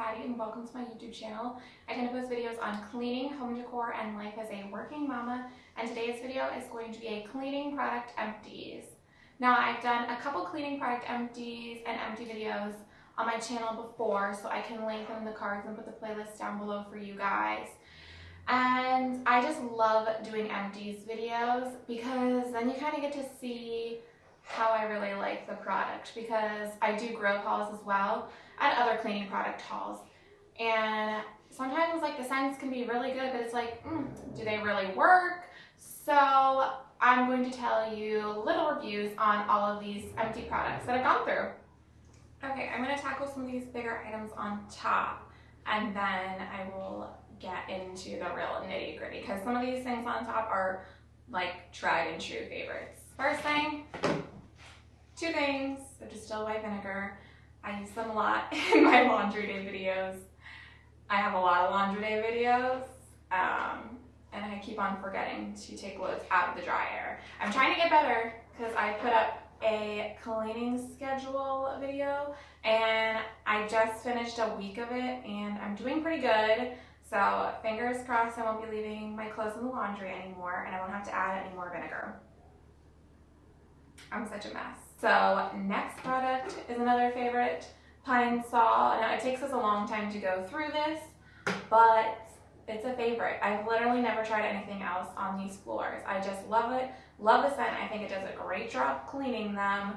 Patty and welcome to my YouTube channel. I tend to post videos on cleaning, home decor, and life as a working mama, and today's video is going to be a cleaning product empties. Now I've done a couple cleaning product empties and empty videos on my channel before, so I can link them in the cards and put the playlist down below for you guys. And I just love doing empties videos because then you kind of get to see how I really like the product because I do Grove hauls as well and other cleaning product hauls. And sometimes like the scents can be really good, but it's like, mm, do they really work? So I'm going to tell you little reviews on all of these empty products that I've gone through. Okay, I'm going to tackle some of these bigger items on top and then I will get into the real nitty gritty because some of these things on top are like tried and true favorites. First thing, two things, so distilled white vinegar. I use them a lot in my laundry day videos. I have a lot of laundry day videos, um, and I keep on forgetting to take loads out of the dryer. I'm trying to get better because I put up a cleaning schedule video and I just finished a week of it and I'm doing pretty good. So fingers crossed I won't be leaving my clothes in the laundry anymore and I won't have to add any more vinegar. I'm such a mess. So next product is another favorite, Pine-Sol. Now it takes us a long time to go through this, but it's a favorite. I've literally never tried anything else on these floors. I just love it, love the scent. I think it does a great job cleaning them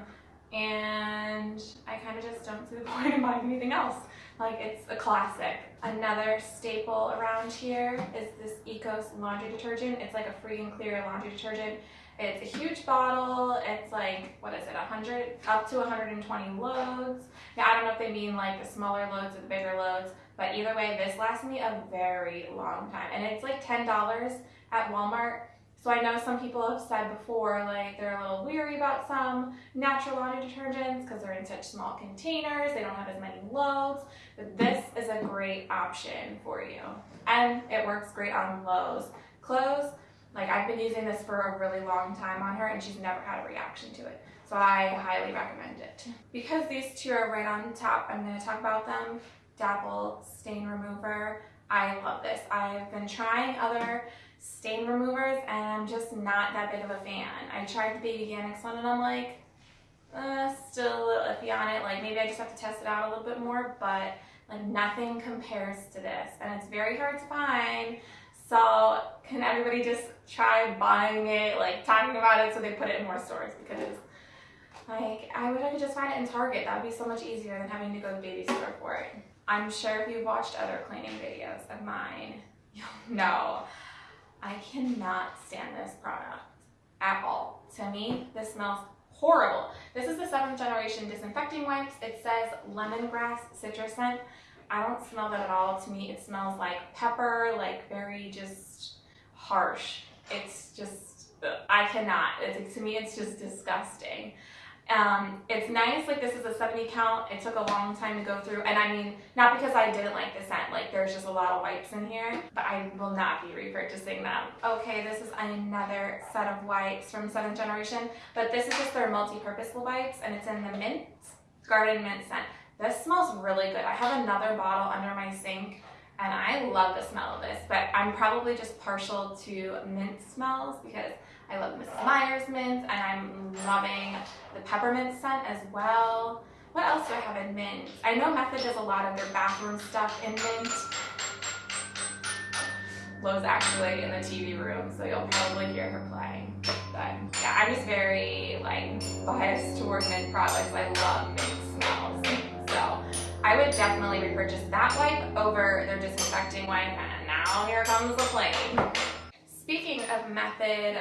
and I kind of just don't see the point in buying anything else. Like it's a classic. Another staple around here is this Ecos laundry detergent. It's like a free and clear laundry detergent. It's a huge bottle. It's like, what is it, 100, up to 120 loads. Now, I don't know if they mean like the smaller loads or the bigger loads, but either way, this lasts me a very long time. And it's like $10 at Walmart. So I know some people have said before, like they're a little weary about some natural laundry detergents because they're in such small containers, they don't have as many loads, but this is a great option for you. And it works great on Lo's. Clothes, like I've been using this for a really long time on her and she's never had a reaction to it. So I highly recommend it. Because these two are right on top, I'm gonna talk about them. Dapple Stain Remover. I love this. I've been trying other stain removers and I'm just not that big of a fan. I tried the Babyganics one and I'm like, uh, still a little iffy on it. Like maybe I just have to test it out a little bit more, but like nothing compares to this. And it's very hard to find. So can everybody just try buying it, like talking about it so they put it in more stores because like I wish I could just find it in Target. That would be so much easier than having to go to the baby store for it. I'm sure if you've watched other cleaning videos of mine, you'll know I cannot stand this product at all. To me, this smells horrible. This is the seventh generation disinfecting wipes. It says lemongrass citrus scent. I don't smell that at all. To me, it smells like pepper, like very just harsh. It's just, I cannot. It's, to me, it's just disgusting. Um, it's nice, like this is a 70 count. It took a long time to go through. And I mean, not because I didn't like the scent, like there's just a lot of wipes in here, but I will not be repurchasing them. Okay, this is another set of wipes from 7th generation, but this is just their multi-purpose wipes and it's in the mint, garden mint scent. This smells really good. I have another bottle under my sink and I love the smell of this, but I'm probably just partial to mint smells because I love Mrs. Meyer's mint and I'm loving the peppermint scent as well. What else do I have in mint? I know Method does a lot of their bathroom stuff in mint. Lo's actually in the TV room, so you'll probably hear her playing. But yeah, I'm just very like biased toward mint products. I love mint I would definitely repurchase that wipe over their disinfecting wipe. And now here comes the plane. Speaking of Method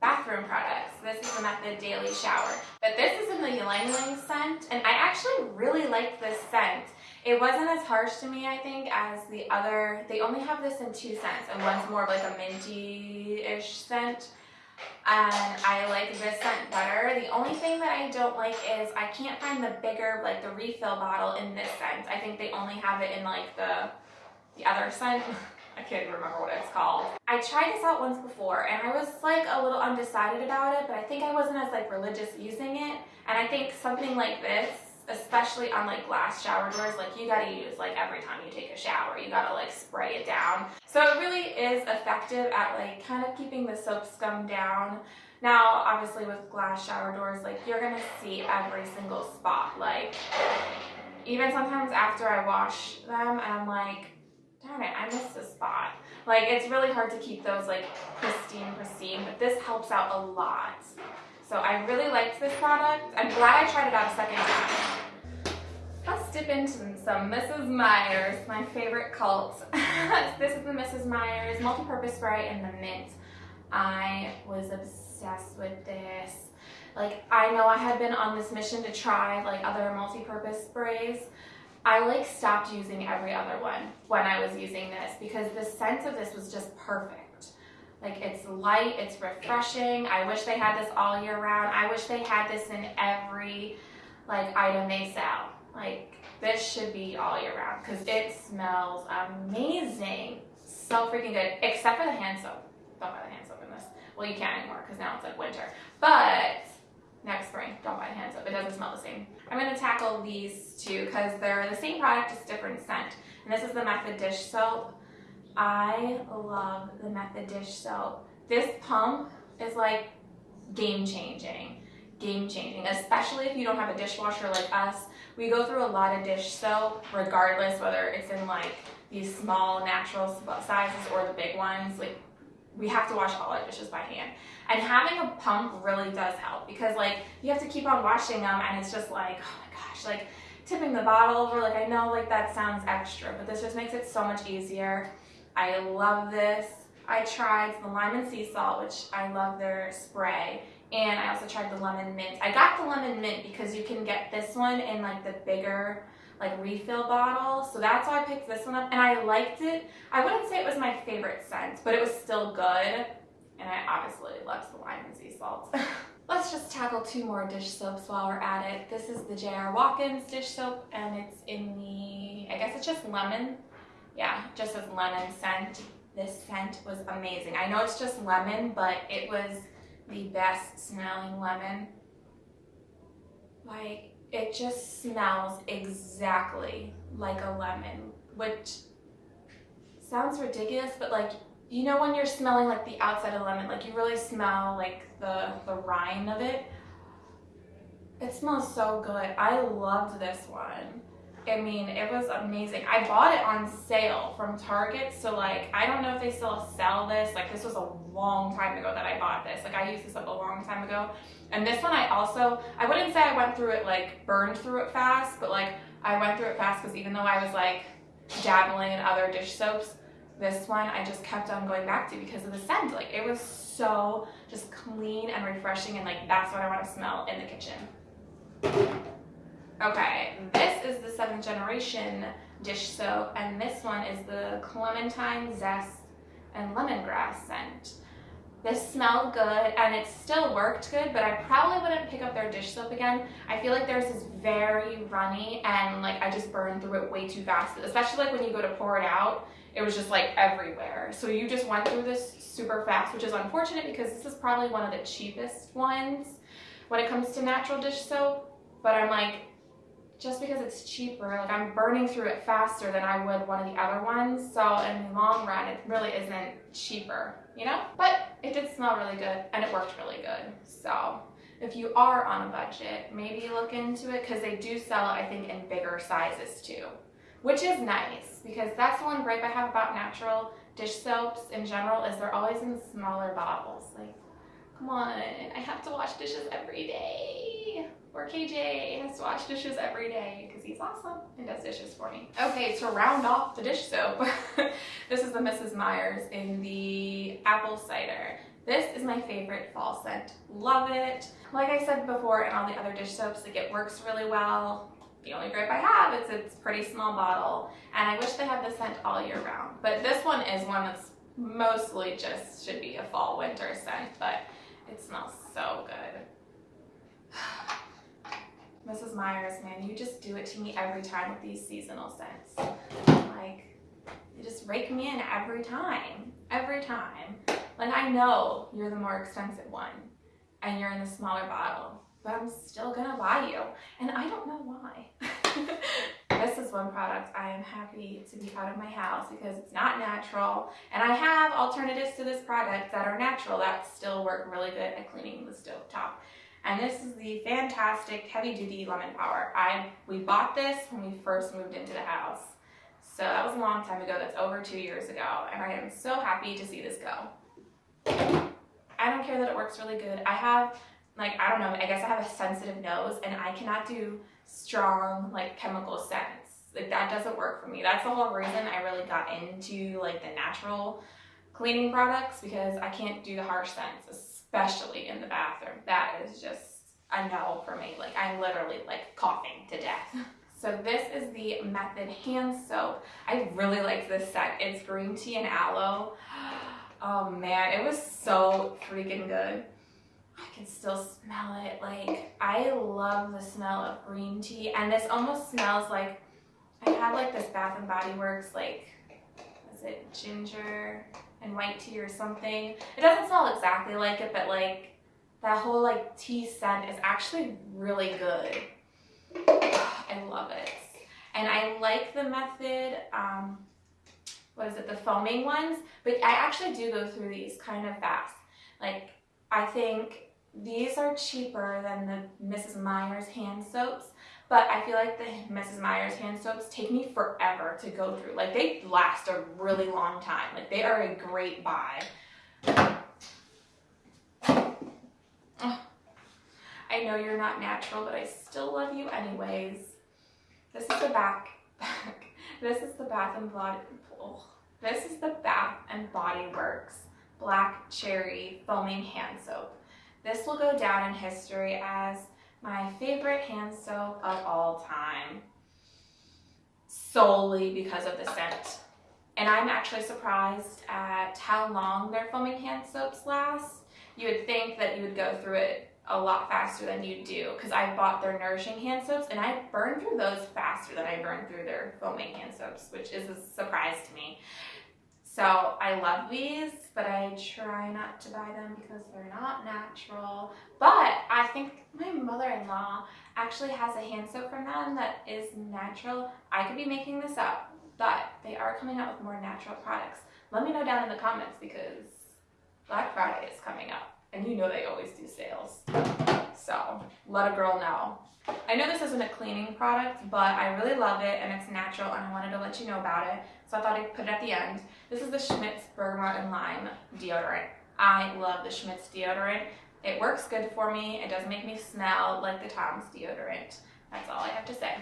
bathroom products, this is the Method Daily Shower. But this is in the Ylang Ylang scent, and I actually really like this scent. It wasn't as harsh to me, I think, as the other. They only have this in two scents, and one's more of like a minty-ish scent. And I like this scent better. The only thing that I don't like is I can't find the bigger, like the refill bottle in this scent. I think they only have it in like the, the other scent. I can't even remember what it's called. I tried this out once before and I was like a little undecided about it, but I think I wasn't as like religious using it. And I think something like this especially on like glass shower doors. Like you gotta use like every time you take a shower, you gotta like spray it down. So it really is effective at like kind of keeping the soap scum down. Now, obviously with glass shower doors, like you're gonna see every single spot. Like even sometimes after I wash them, I'm like, darn it, I missed a spot. Like it's really hard to keep those like pristine, pristine, but this helps out a lot. So I really liked this product. I'm glad I tried it out a second time. Let's dip into some Mrs. Meyer's, my favorite cult. this is the Mrs. Meyer's multi-purpose spray in the mint. I was obsessed with this. Like, I know I had been on this mission to try like other multi-purpose sprays. I like stopped using every other one when I was using this because the scent of this was just perfect. Like it's light, it's refreshing. I wish they had this all year round. I wish they had this in every like item they sell. Like this should be all year round because it smells amazing. So freaking good, except for the hand soap. Don't buy the hand soap in this. Well, you can't anymore because now it's like winter. But next spring, don't buy hand soap. It doesn't smell the same. I'm going to tackle these two because they're the same product, just different scent. And this is the Method Dish Soap. I love the Method dish soap. This pump is like game changing, game changing, especially if you don't have a dishwasher like us. We go through a lot of dish soap, regardless whether it's in like these small natural sizes or the big ones. Like we have to wash all our dishes by hand. And having a pump really does help because like you have to keep on washing them and it's just like, oh my gosh, like tipping the bottle over, like I know like that sounds extra, but this just makes it so much easier. I love this. I tried the lime and sea salt, which I love their spray. And I also tried the lemon mint. I got the lemon mint because you can get this one in like the bigger like refill bottle. So that's why I picked this one up and I liked it. I wouldn't say it was my favorite scent, but it was still good. And I obviously loved the lime and sea salt. Let's just tackle two more dish soaps while we're at it. This is the J.R. Watkins dish soap and it's in the, I guess it's just lemon yeah, just as lemon scent. This scent was amazing. I know it's just lemon, but it was the best smelling lemon. Like, it just smells exactly like a lemon, which sounds ridiculous, but like, you know when you're smelling like the outside of lemon, like you really smell like the, the rind of it? It smells so good. I loved this one. I mean, it was amazing. I bought it on sale from Target, so like, I don't know if they still sell this. Like, this was a long time ago that I bought this. Like, I used this up a long time ago. And this one I also, I wouldn't say I went through it, like, burned through it fast, but like, I went through it fast because even though I was like dabbling in other dish soaps, this one I just kept on going back to because of the scent. Like, it was so just clean and refreshing, and like, that's what I want to smell in the kitchen. Okay, seventh generation dish soap, and this one is the clementine zest and lemongrass scent. This smelled good and it still worked good, but I probably wouldn't pick up their dish soap again. I feel like theirs is very runny and like I just burned through it way too fast, especially like when you go to pour it out, it was just like everywhere. So you just went through this super fast, which is unfortunate because this is probably one of the cheapest ones when it comes to natural dish soap. But I'm like, just because it's cheaper, like I'm burning through it faster than I would one of the other ones. So in the long run, it really isn't cheaper, you know? But it did smell really good and it worked really good. So if you are on a budget, maybe look into it because they do sell I think, in bigger sizes too, which is nice because that's the one gripe I have about natural dish soaps in general is they're always in smaller bottles. Like, come on, I have to wash dishes every day or KJ has to wash dishes every day because he's awesome and does dishes for me. Okay, to round off the dish soap, this is the Mrs. Meyer's in the apple cider. This is my favorite fall scent. Love it. Like I said before in all the other dish soaps, like it works really well. The only gripe I have is it's pretty small bottle and I wish they had the scent all year round. But this one is one that's mostly just should be a fall winter scent, but it smells so good. Mrs. Meyer's, man, you just do it to me every time with these seasonal scents. Like, you just rake me in every time, every time. Like, I know you're the more expensive one and you're in the smaller bottle, but I'm still gonna buy you. And I don't know why. this is one product I am happy to be out of my house because it's not natural. And I have alternatives to this product that are natural that still work really good at cleaning the stove top. And this is the Fantastik heavy duty lemon power. I We bought this when we first moved into the house. So that was a long time ago. That's over two years ago. And I am so happy to see this go. I don't care that it works really good. I have like, I don't know, I guess I have a sensitive nose and I cannot do strong like chemical scents. Like that doesn't work for me. That's the whole reason I really got into like the natural cleaning products because I can't do the harsh scents, especially in the bathroom. That is just a no for me. Like I'm literally like coughing to death. So this is the Method hand soap. I really like this set. It's green tea and aloe. Oh man, it was so freaking good. I can still smell it. Like, I love the smell of green tea. And this almost smells like, I had like this Bath and Body Works, like, is it ginger and white tea or something? It doesn't smell exactly like it, but like, that whole like tea scent is actually really good. I love it. And I like the method, um, what is it, the foaming ones, but I actually do go through these kind of fast. Like, I think these are cheaper than the Mrs. Meyer's hand soaps, but I feel like the Mrs. Meyer's hand soaps take me forever to go through. Like they last a really long time. Like they are a great buy. I know you're not natural, but I still love you anyways. This is the back, back. This is the Bath and Body, oh, this is the Bath and Body Works Black Cherry Foaming Hand Soap. This will go down in history as my favorite hand soap of all time, solely because of the scent. And I'm actually surprised at how long their foaming hand soaps last. You would think that you would go through it a lot faster than you do because I bought their nourishing hand soaps and I burn through those faster than I burn through their foaming hand soaps, which is a surprise to me. So I love these, but I try not to buy them because they're not natural. But I think my mother-in-law actually has a hand soap from them that is natural. I could be making this up, but they are coming out with more natural products. Let me know down in the comments because Black Friday is coming up and you know they always do sales. So let a girl know. I know this isn't a cleaning product, but I really love it and it's natural and I wanted to let you know about it. So I thought I'd put it at the end. This is the Schmidt's Bergamot and Lime deodorant. I love the Schmidt's deodorant. It works good for me. It doesn't make me smell like the Tom's deodorant. That's all I have to say.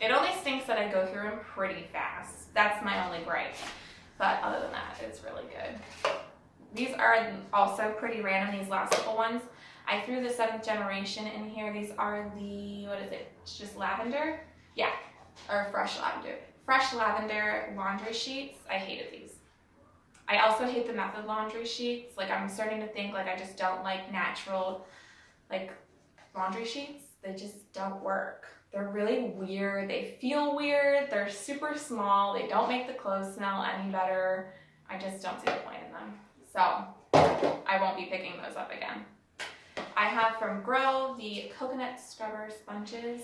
It only stinks that I go through them pretty fast. That's my only gripe. But other than that, it's really good. These are also pretty random, these last couple ones. I threw the seventh generation in here. These are the, what is it? It's just lavender? Yeah, or fresh lavender. Fresh lavender laundry sheets. I hated these. I also hate the method laundry sheets. Like I'm starting to think like I just don't like natural like laundry sheets. They just don't work. They're really weird. They feel weird. They're super small. They don't make the clothes smell any better. I just don't see the point in them. So I won't be picking those up again. I have from Grove the coconut scrubber sponges.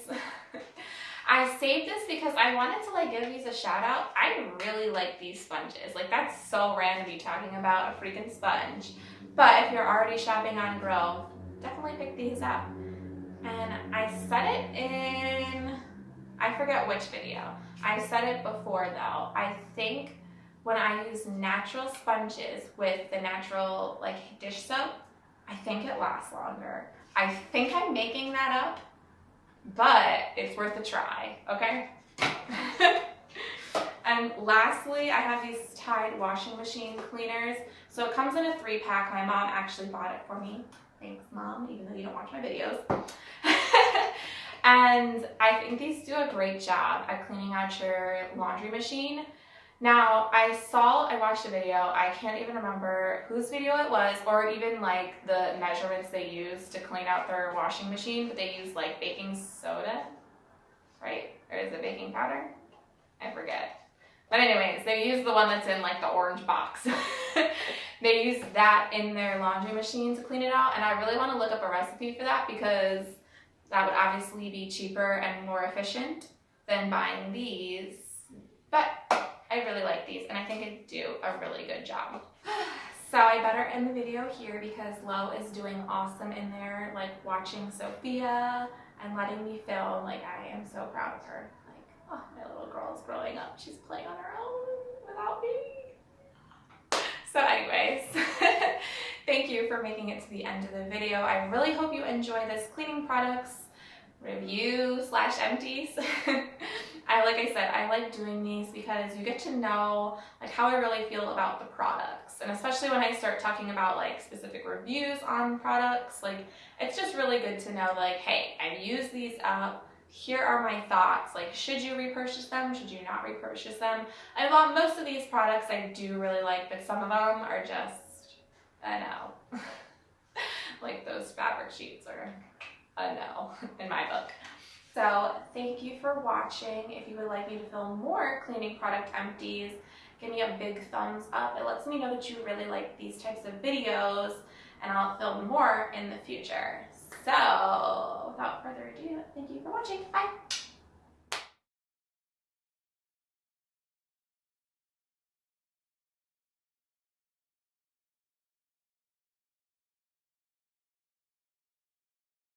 I saved this because I wanted to like give these a shout out. I really like these sponges. Like that's so random be talking about a freaking sponge. But if you're already shopping on Grove, definitely pick these up. And I said it in, I forget which video. I said it before though. I think when I use natural sponges with the natural like dish soap, I think it lasts longer. I think I'm making that up, but it's worth a try, okay? and lastly, I have these Tide washing machine cleaners. So it comes in a three pack. My mom actually bought it for me. Thanks, mom, even though you don't watch my videos. and I think these do a great job at cleaning out your laundry machine. Now, I saw, I watched a video, I can't even remember whose video it was, or even like the measurements they use to clean out their washing machine, but they use like baking soda, right? Or is it baking powder? I forget. But anyways, they use the one that's in like the orange box. they use that in their laundry machine to clean it out. And I really want to look up a recipe for that because that would obviously be cheaper and more efficient than buying these. But I really like these and I think they do a really good job. So I better end the video here because Lo is doing awesome in there, like watching Sophia and letting me film. Like I am so proud of her. Like, oh, my little girl is growing up. She's playing on her own without me. So anyways, thank you for making it to the end of the video. I really hope you enjoy this cleaning products review slash empties. I like I said, I like doing these because you get to know like how I really feel about the products. And especially when I start talking about like specific reviews on products, like it's just really good to know like, hey, I've used these up. Here are my thoughts. Like, should you repurchase them? Should you not repurchase them? I love most of these products I do really like, but some of them are just, I know. like those fabric sheets are a no in my book. So thank you for watching. If you would like me to film more cleaning product empties, give me a big thumbs up. It lets me know that you really like these types of videos and I'll film more in the future. So without further ado, thank you for watching. Bye.